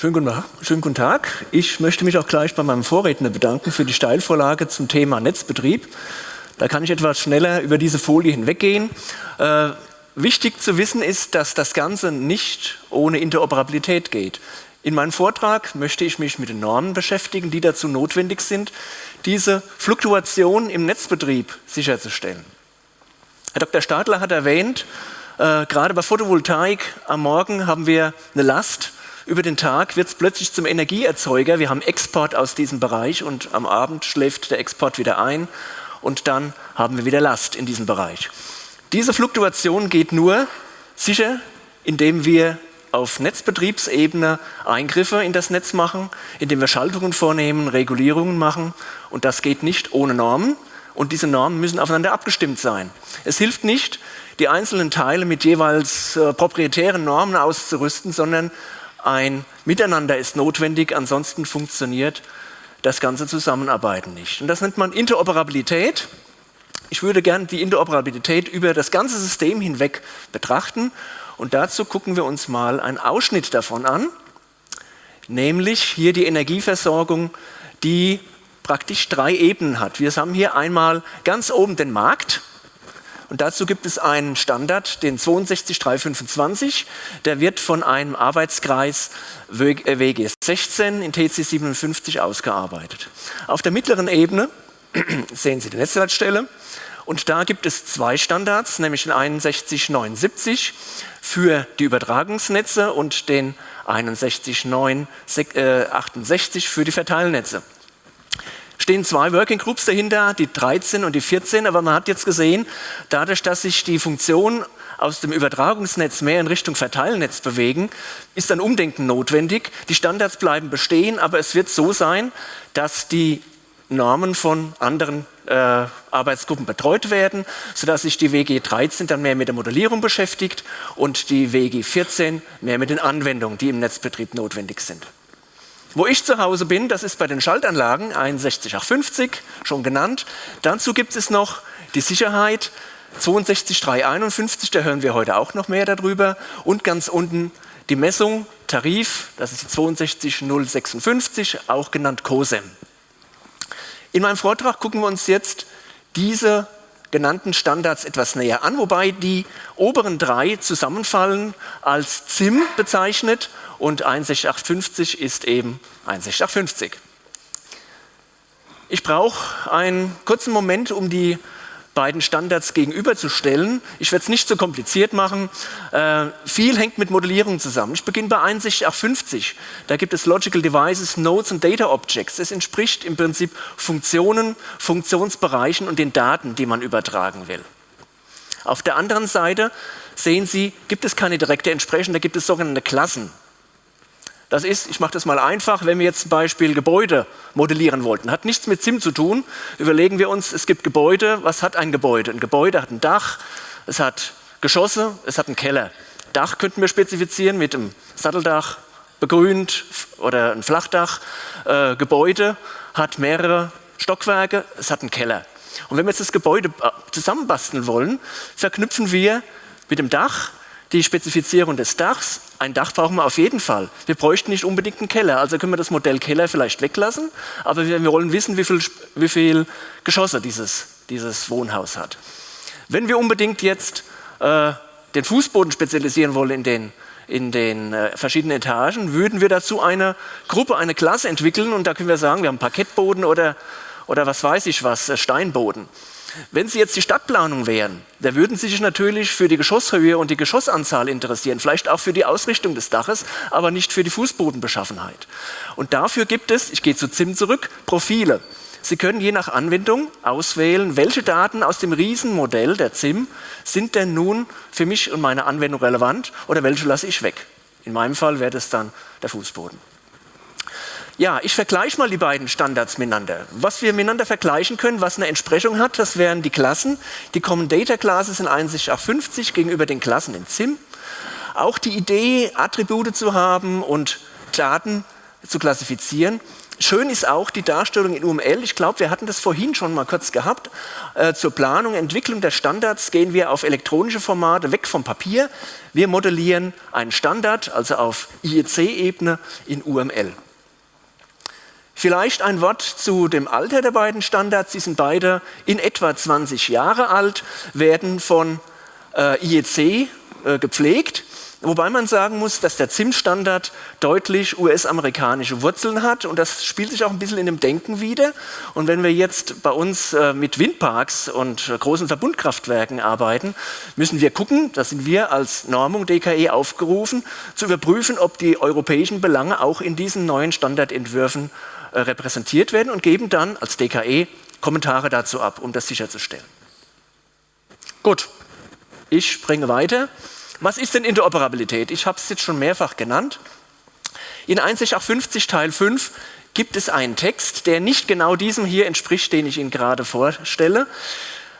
Schönen guten, schönen guten, Tag. Ich möchte mich auch gleich bei meinem Vorredner bedanken für die Steilvorlage zum Thema Netzbetrieb. Da kann ich etwas schneller über diese Folie hinweggehen. Äh, wichtig zu wissen ist, dass das Ganze nicht ohne Interoperabilität geht. In meinem Vortrag möchte ich mich mit den Normen beschäftigen, die dazu notwendig sind, diese Fluktuation im Netzbetrieb sicherzustellen. Herr Dr. Stadler hat erwähnt, äh, gerade bei Photovoltaik am Morgen haben wir eine Last über den Tag wird es plötzlich zum Energieerzeuger. Wir haben Export aus diesem Bereich und am Abend schläft der Export wieder ein und dann haben wir wieder Last in diesem Bereich. Diese Fluktuation geht nur sicher, indem wir auf Netzbetriebsebene Eingriffe in das Netz machen, indem wir Schaltungen vornehmen, Regulierungen machen und das geht nicht ohne Normen und diese Normen müssen aufeinander abgestimmt sein. Es hilft nicht, die einzelnen Teile mit jeweils äh, proprietären Normen auszurüsten, sondern ein Miteinander ist notwendig, ansonsten funktioniert das ganze Zusammenarbeiten nicht. Und das nennt man Interoperabilität. Ich würde gerne die Interoperabilität über das ganze System hinweg betrachten und dazu gucken wir uns mal einen Ausschnitt davon an, nämlich hier die Energieversorgung, die praktisch drei Ebenen hat. Wir haben hier einmal ganz oben den Markt, und dazu gibt es einen Standard, den 62325. Der wird von einem Arbeitskreis WG 16 in TC 57 ausgearbeitet. Auf der mittleren Ebene sehen Sie die Netzleitstelle. Und da gibt es zwei Standards, nämlich den 6179 für die Übertragungsnetze und den 61968 für die Verteilnetze stehen zwei Working Groups dahinter, die 13 und die 14, aber man hat jetzt gesehen, dadurch, dass sich die Funktionen aus dem Übertragungsnetz mehr in Richtung Verteilnetz bewegen, ist ein Umdenken notwendig. Die Standards bleiben bestehen, aber es wird so sein, dass die Normen von anderen äh, Arbeitsgruppen betreut werden, sodass sich die WG 13 dann mehr mit der Modellierung beschäftigt und die WG 14 mehr mit den Anwendungen, die im Netzbetrieb notwendig sind. Wo ich zu Hause bin, das ist bei den Schaltanlagen 61850, schon genannt. Dazu gibt es noch die Sicherheit 62351, da hören wir heute auch noch mehr darüber. Und ganz unten die Messung, Tarif, das ist die 62056, auch genannt COSEM. In meinem Vortrag gucken wir uns jetzt diese genannten Standards etwas näher an, wobei die oberen drei zusammenfallen als ZIM bezeichnet und 16850 ist eben 16850. Ich brauche einen kurzen Moment, um die beiden Standards gegenüberzustellen. Ich werde es nicht so kompliziert machen. Äh, viel hängt mit Modellierung zusammen. Ich beginne bei 6150. Da gibt es Logical Devices, Nodes und Data Objects. Das entspricht im Prinzip Funktionen, Funktionsbereichen und den Daten, die man übertragen will. Auf der anderen Seite sehen Sie, gibt es keine direkte Entsprechung, da gibt es sogenannte Klassen. Das ist, ich mache das mal einfach, wenn wir jetzt zum Beispiel Gebäude modellieren wollten, hat nichts mit SIM zu tun. Überlegen wir uns, es gibt Gebäude, was hat ein Gebäude? Ein Gebäude hat ein Dach, es hat Geschosse, es hat einen Keller. Dach könnten wir spezifizieren mit einem Satteldach, begrünt oder ein Flachdach. Äh, Gebäude hat mehrere Stockwerke, es hat einen Keller. Und wenn wir jetzt das Gebäude äh, zusammenbasteln wollen, verknüpfen wir mit dem Dach die Spezifizierung des Dachs. Ein Dach brauchen wir auf jeden Fall. Wir bräuchten nicht unbedingt einen Keller, also können wir das Modell Keller vielleicht weglassen, aber wir, wir wollen wissen, wie viele wie viel Geschosse dieses, dieses Wohnhaus hat. Wenn wir unbedingt jetzt äh, den Fußboden spezialisieren wollen in den, in den äh, verschiedenen Etagen, würden wir dazu eine Gruppe, eine Klasse entwickeln und da können wir sagen, wir haben Parkettboden oder, oder was weiß ich was, äh, Steinboden. Wenn Sie jetzt die Stadtplanung wären, da würden Sie sich natürlich für die Geschosshöhe und die Geschossanzahl interessieren, vielleicht auch für die Ausrichtung des Daches, aber nicht für die Fußbodenbeschaffenheit. Und dafür gibt es, ich gehe zu ZIM zurück, Profile. Sie können je nach Anwendung auswählen, welche Daten aus dem Riesenmodell der ZIM sind denn nun für mich und meine Anwendung relevant oder welche lasse ich weg. In meinem Fall wäre das dann der Fußboden. Ja, ich vergleiche mal die beiden Standards miteinander. Was wir miteinander vergleichen können, was eine Entsprechung hat, das wären die Klassen. Die Common Data Classes in 6150 gegenüber den Klassen in ZIM. Auch die Idee, Attribute zu haben und Daten zu klassifizieren, Schön ist auch die Darstellung in UML. Ich glaube, wir hatten das vorhin schon mal kurz gehabt. Äh, zur Planung, Entwicklung der Standards gehen wir auf elektronische Formate, weg vom Papier. Wir modellieren einen Standard, also auf IEC-Ebene in UML. Vielleicht ein Wort zu dem Alter der beiden Standards. Sie sind beide in etwa 20 Jahre alt, werden von äh, IEC äh, gepflegt. Wobei man sagen muss, dass der ZIM-Standard deutlich US-amerikanische Wurzeln hat und das spielt sich auch ein bisschen in dem Denken wieder. Und wenn wir jetzt bei uns äh, mit Windparks und großen Verbundkraftwerken arbeiten, müssen wir gucken, da sind wir als Normung DKE aufgerufen, zu überprüfen, ob die europäischen Belange auch in diesen neuen Standardentwürfen äh, repräsentiert werden und geben dann als DKE Kommentare dazu ab, um das sicherzustellen. Gut, ich springe weiter. Was ist denn Interoperabilität? Ich habe es jetzt schon mehrfach genannt. In 1.6.50 Teil 5 gibt es einen Text, der nicht genau diesem hier entspricht, den ich Ihnen gerade vorstelle.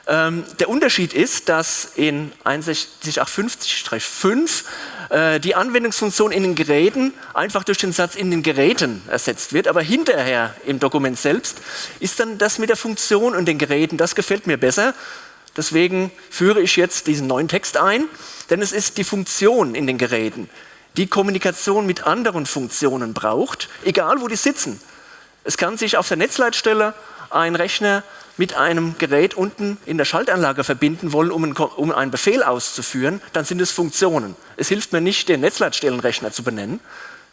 Ähm, der Unterschied ist, dass in 61.850-5 äh, die Anwendungsfunktion in den Geräten einfach durch den Satz in den Geräten ersetzt wird, aber hinterher im Dokument selbst ist dann das mit der Funktion und den Geräten, das gefällt mir besser. Deswegen führe ich jetzt diesen neuen Text ein. Denn es ist die Funktion in den Geräten, die Kommunikation mit anderen Funktionen braucht, egal wo die sitzen. Es kann sich auf der Netzleitstelle ein Rechner mit einem Gerät unten in der Schaltanlage verbinden wollen, um einen, um einen Befehl auszuführen, dann sind es Funktionen. Es hilft mir nicht, den Netzleitstellenrechner zu benennen.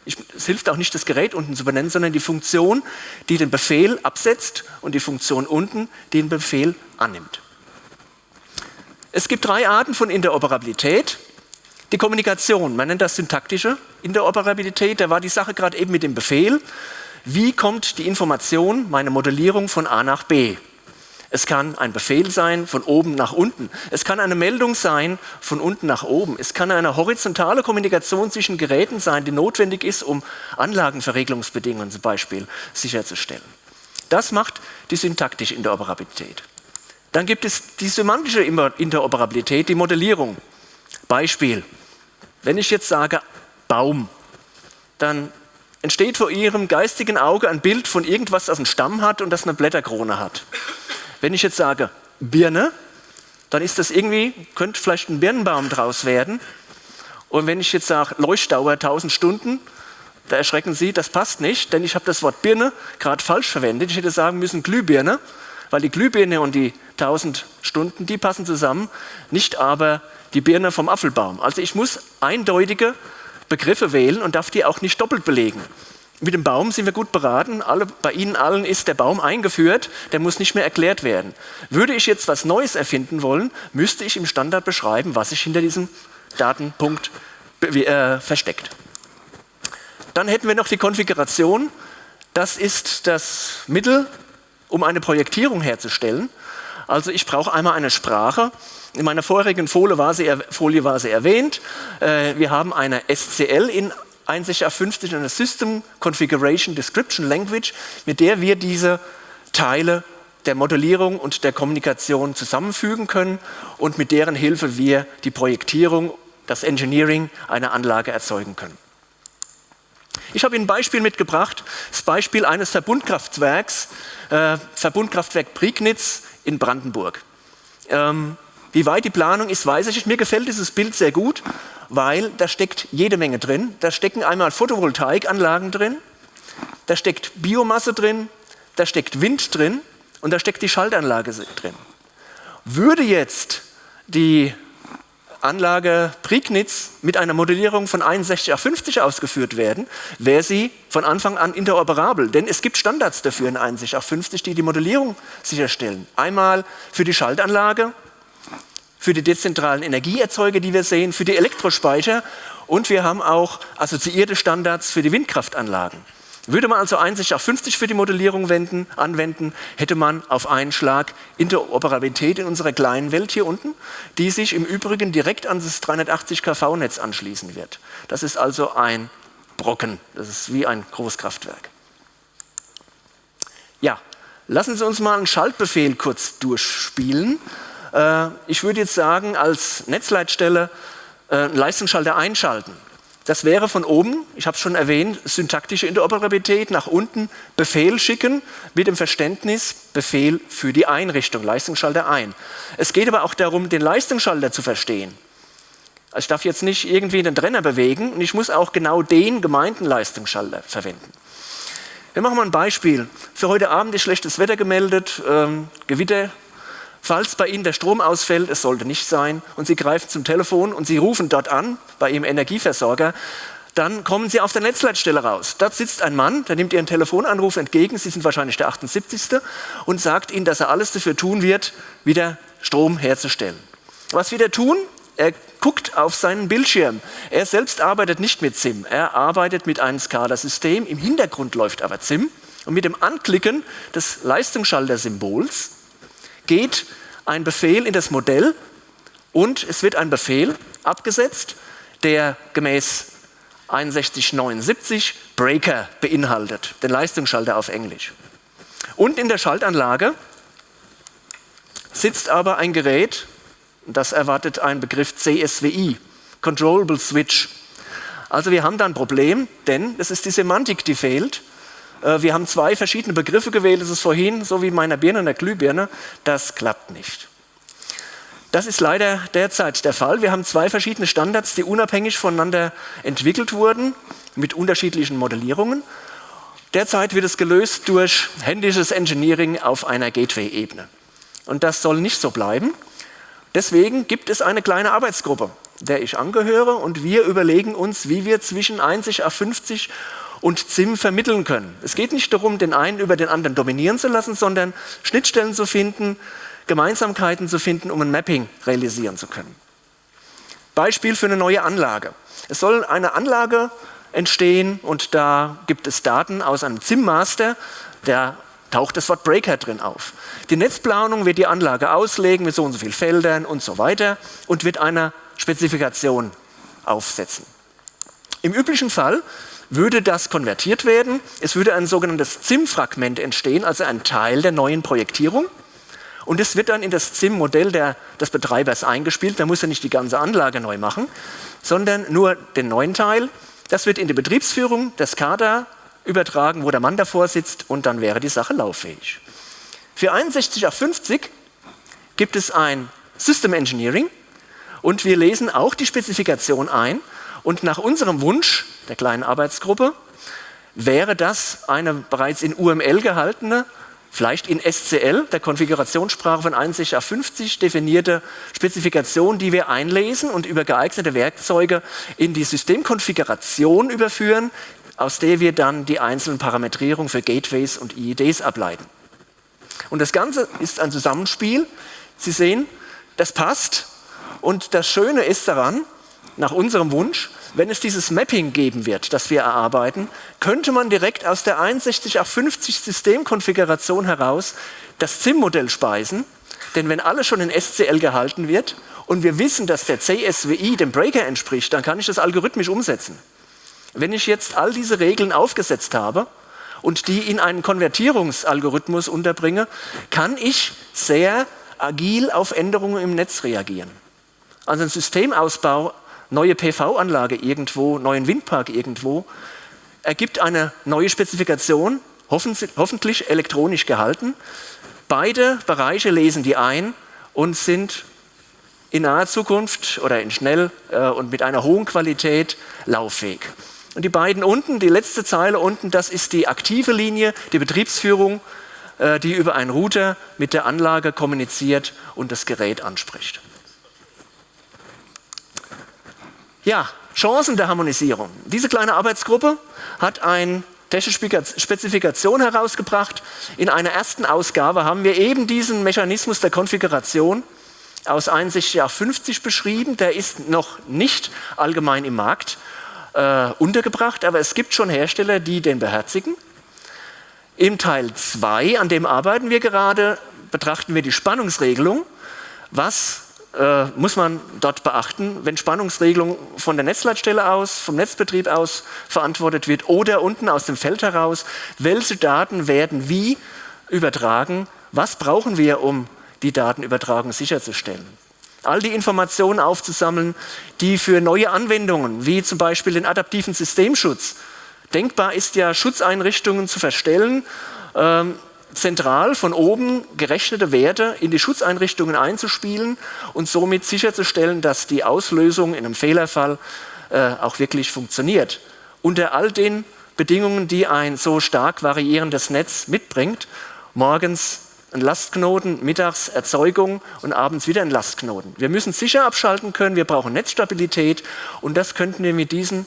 Ich, es hilft auch nicht, das Gerät unten zu benennen, sondern die Funktion, die den Befehl absetzt und die Funktion unten, die den Befehl annimmt. Es gibt drei Arten von Interoperabilität. Die Kommunikation, man nennt das syntaktische Interoperabilität, da war die Sache gerade eben mit dem Befehl. Wie kommt die Information, meine Modellierung von A nach B? Es kann ein Befehl sein von oben nach unten. Es kann eine Meldung sein von unten nach oben. Es kann eine horizontale Kommunikation zwischen Geräten sein, die notwendig ist, um Anlagenverregelungsbedingungen zum Beispiel sicherzustellen. Das macht die syntaktische Interoperabilität. Dann gibt es die semantische Interoperabilität, die Modellierung. Beispiel, wenn ich jetzt sage Baum, dann entsteht vor Ihrem geistigen Auge ein Bild von irgendwas, das einen Stamm hat und das eine Blätterkrone hat. Wenn ich jetzt sage Birne, dann ist das irgendwie, könnte vielleicht ein Birnenbaum draus werden. Und wenn ich jetzt sage Leuchtdauer 1000 Stunden, da erschrecken Sie, das passt nicht, denn ich habe das Wort Birne gerade falsch verwendet. Ich hätte sagen müssen Glühbirne weil die Glühbirne und die 1000 Stunden, die passen zusammen, nicht aber die Birne vom Apfelbaum. Also ich muss eindeutige Begriffe wählen und darf die auch nicht doppelt belegen. Mit dem Baum sind wir gut beraten. Alle, bei Ihnen allen ist der Baum eingeführt, der muss nicht mehr erklärt werden. Würde ich jetzt was Neues erfinden wollen, müsste ich im Standard beschreiben, was sich hinter diesem Datenpunkt äh, versteckt. Dann hätten wir noch die Konfiguration. Das ist das Mittel, um eine Projektierung herzustellen. Also ich brauche einmal eine Sprache. In meiner vorherigen Folie war sie, Folie war sie erwähnt. Äh, wir haben eine SCL in 61A50, eine System Configuration Description Language, mit der wir diese Teile der Modellierung und der Kommunikation zusammenfügen können und mit deren Hilfe wir die Projektierung, das Engineering einer Anlage erzeugen können. Ich habe Ihnen ein Beispiel mitgebracht, das Beispiel eines Verbundkraftwerks, äh, Verbundkraftwerk Prignitz in Brandenburg. Ähm, wie weit die Planung ist, weiß ich nicht. Mir gefällt dieses Bild sehr gut, weil da steckt jede Menge drin. Da stecken einmal Photovoltaikanlagen drin, da steckt Biomasse drin, da steckt Wind drin und da steckt die Schaltanlage drin. Würde jetzt die Anlage Prignitz mit einer Modellierung von 61 auf 50 ausgeführt werden, wäre sie von Anfang an interoperabel. Denn es gibt Standards dafür in 61 auf 50, die die Modellierung sicherstellen. Einmal für die Schaltanlage, für die dezentralen Energieerzeuger, die wir sehen, für die Elektrospeicher und wir haben auch assoziierte Standards für die Windkraftanlagen. Würde man also 61 auf 50 für die Modellierung wenden, anwenden, hätte man auf einen Schlag Interoperabilität in unserer kleinen Welt hier unten, die sich im Übrigen direkt an das 380 kV-Netz anschließen wird. Das ist also ein Brocken, das ist wie ein Großkraftwerk. Ja, lassen Sie uns mal einen Schaltbefehl kurz durchspielen. Äh, ich würde jetzt sagen, als Netzleitstelle äh, Leistungsschalter einschalten. Das wäre von oben, ich habe es schon erwähnt, syntaktische Interoperabilität, nach unten Befehl schicken mit dem Verständnis Befehl für die Einrichtung, Leistungsschalter ein. Es geht aber auch darum, den Leistungsschalter zu verstehen. Also ich darf jetzt nicht irgendwie den Trenner bewegen und ich muss auch genau den gemeinten Leistungsschalter verwenden. Wir machen mal ein Beispiel. Für heute Abend ist schlechtes Wetter gemeldet, ähm, Gewitter. Falls bei Ihnen der Strom ausfällt, es sollte nicht sein, und Sie greifen zum Telefon und Sie rufen dort an, bei Ihrem Energieversorger, dann kommen Sie auf der Netzleitstelle raus. Dort sitzt ein Mann, der nimmt Ihren Telefonanruf entgegen, Sie sind wahrscheinlich der 78. und sagt Ihnen, dass er alles dafür tun wird, wieder Strom herzustellen. Was wird er tun? Er guckt auf seinen Bildschirm. Er selbst arbeitet nicht mit SIM, er arbeitet mit einem SCADA-System. Im Hintergrund läuft aber SIM. Und mit dem Anklicken des Leistungsschalter-Symbols geht ein Befehl in das Modell und es wird ein Befehl abgesetzt, der gemäß 6179 Breaker beinhaltet, den Leistungsschalter auf Englisch. Und in der Schaltanlage sitzt aber ein Gerät, das erwartet ein Begriff CSWI, Controllable Switch. Also wir haben da ein Problem, denn es ist die Semantik, die fehlt. Äh, wir haben zwei verschiedene Begriffe gewählt, das ist vorhin so wie meiner Birne und der Glühbirne. Das klappt nicht. Das ist leider derzeit der Fall. Wir haben zwei verschiedene Standards, die unabhängig voneinander entwickelt wurden, mit unterschiedlichen Modellierungen. Derzeit wird es gelöst durch händisches Engineering auf einer Gateway-Ebene. Und das soll nicht so bleiben. Deswegen gibt es eine kleine Arbeitsgruppe, der ich angehöre und wir überlegen uns, wie wir zwischen 1 auf 50 und ZIM vermitteln können. Es geht nicht darum, den einen über den anderen dominieren zu lassen, sondern Schnittstellen zu finden, Gemeinsamkeiten zu finden, um ein Mapping realisieren zu können. Beispiel für eine neue Anlage. Es soll eine Anlage entstehen und da gibt es Daten aus einem ZIM-Master, der taucht das Wort Breaker drin auf. Die Netzplanung wird die Anlage auslegen mit so und so vielen Feldern und so weiter und wird eine Spezifikation aufsetzen. Im üblichen Fall würde das konvertiert werden. Es würde ein sogenanntes ZIM-Fragment entstehen, also ein Teil der neuen Projektierung. Und es wird dann in das ZIM-Modell des Betreibers eingespielt. Da muss er nicht die ganze Anlage neu machen, sondern nur den neuen Teil. Das wird in die Betriebsführung des SCADA übertragen, wo der Mann davor sitzt und dann wäre die Sache lauffähig. Für 61 auf 50 gibt es ein System Engineering und wir lesen auch die Spezifikation ein und nach unserem Wunsch der kleinen Arbeitsgruppe wäre das eine bereits in UML gehaltene, vielleicht in SCL, der Konfigurationssprache von 61 auf 50 definierte Spezifikation, die wir einlesen und über geeignete Werkzeuge in die Systemkonfiguration überführen, aus der wir dann die einzelnen Parametrierungen für Gateways und IEDs ableiten. Und das Ganze ist ein Zusammenspiel. Sie sehen, das passt. Und das Schöne ist daran, nach unserem Wunsch, wenn es dieses Mapping geben wird, das wir erarbeiten, könnte man direkt aus der 61 auf 50 Systemkonfiguration heraus das ZIM-Modell speisen. Denn wenn alles schon in SCL gehalten wird und wir wissen, dass der CSWI dem Breaker entspricht, dann kann ich das algorithmisch umsetzen. Wenn ich jetzt all diese Regeln aufgesetzt habe und die in einen Konvertierungsalgorithmus unterbringe, kann ich sehr agil auf Änderungen im Netz reagieren. Also ein Systemausbau, neue PV-Anlage irgendwo, neuen Windpark irgendwo, ergibt eine neue Spezifikation, hoffentlich elektronisch gehalten. Beide Bereiche lesen die ein und sind in naher Zukunft oder in schnell äh, und mit einer hohen Qualität lauffähig. Und die beiden unten, die letzte Zeile unten, das ist die aktive Linie, die Betriebsführung, äh, die über einen Router mit der Anlage kommuniziert und das Gerät anspricht. Ja, Chancen der Harmonisierung. Diese kleine Arbeitsgruppe hat eine technische Spezifikation herausgebracht. In einer ersten Ausgabe haben wir eben diesen Mechanismus der Konfiguration aus 61 auf 50 beschrieben. Der ist noch nicht allgemein im Markt äh, untergebracht, aber es gibt schon Hersteller, die den beherzigen. Im Teil 2, an dem arbeiten wir gerade, betrachten wir die Spannungsregelung. Was äh, muss man dort beachten, wenn Spannungsregelung von der Netzleitstelle aus, vom Netzbetrieb aus verantwortet wird oder unten aus dem Feld heraus? Welche Daten werden wie übertragen? Was brauchen wir, um die Datenübertragung sicherzustellen? all die Informationen aufzusammeln, die für neue Anwendungen, wie zum Beispiel den adaptiven Systemschutz, denkbar ist ja Schutzeinrichtungen zu verstellen, ähm, zentral von oben gerechnete Werte in die Schutzeinrichtungen einzuspielen und somit sicherzustellen, dass die Auslösung in einem Fehlerfall äh, auch wirklich funktioniert. Unter all den Bedingungen, die ein so stark variierendes Netz mitbringt, morgens ein Lastknoten, mittags Erzeugung und abends wieder ein Lastknoten. Wir müssen sicher abschalten können, wir brauchen Netzstabilität und das könnten wir mit diesen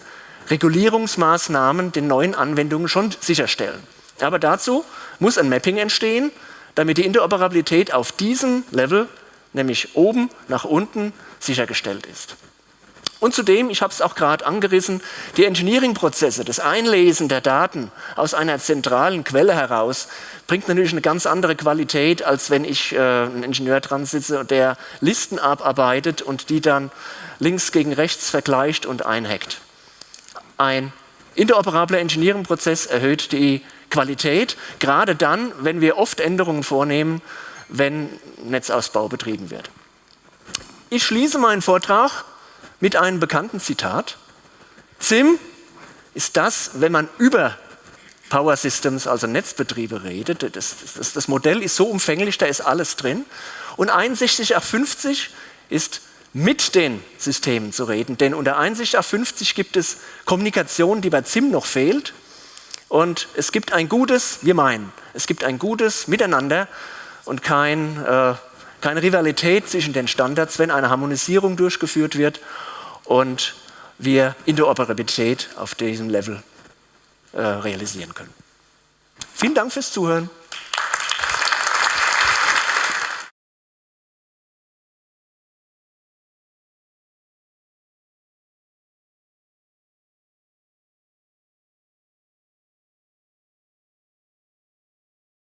Regulierungsmaßnahmen den neuen Anwendungen schon sicherstellen. Aber dazu muss ein Mapping entstehen, damit die Interoperabilität auf diesem Level, nämlich oben nach unten, sichergestellt ist. Und zudem, ich habe es auch gerade angerissen, die Engineering-Prozesse, das Einlesen der Daten aus einer zentralen Quelle heraus, bringt natürlich eine ganz andere Qualität, als wenn ich äh, einen Ingenieur dran sitze, der Listen abarbeitet und die dann links gegen rechts vergleicht und einhackt. Ein interoperabler Engineering-Prozess erhöht die Qualität, gerade dann, wenn wir oft Änderungen vornehmen, wenn Netzausbau betrieben wird. Ich schließe meinen Vortrag mit einem bekannten Zitat. ZIM ist das, wenn man über Power Systems, also Netzbetriebe redet. Das, das, das Modell ist so umfänglich, da ist alles drin. Und 6150 ist mit den Systemen zu reden, denn unter 6150 gibt es Kommunikation, die bei ZIM noch fehlt. Und es gibt ein gutes, wir meinen, es gibt ein gutes Miteinander und kein, äh, keine Rivalität zwischen den Standards, wenn eine Harmonisierung durchgeführt wird und wir Interoperabilität auf diesem Level äh, realisieren können. Vielen Dank fürs Zuhören.